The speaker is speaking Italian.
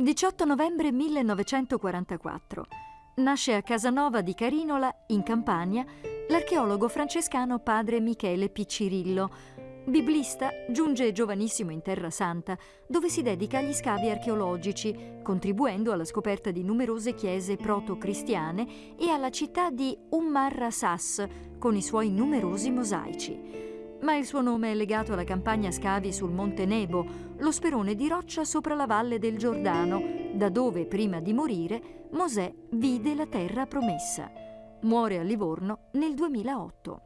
18 novembre 1944. Nasce a Casanova di Carinola, in Campania, l'archeologo francescano padre Michele Piccirillo. Biblista, giunge giovanissimo in Terra Santa, dove si dedica agli scavi archeologici, contribuendo alla scoperta di numerose chiese proto-cristiane e alla città di Ummar Rasas, con i suoi numerosi mosaici ma il suo nome è legato alla campagna scavi sul Monte Nebo, lo sperone di roccia sopra la valle del Giordano, da dove, prima di morire, Mosè vide la terra promessa. Muore a Livorno nel 2008.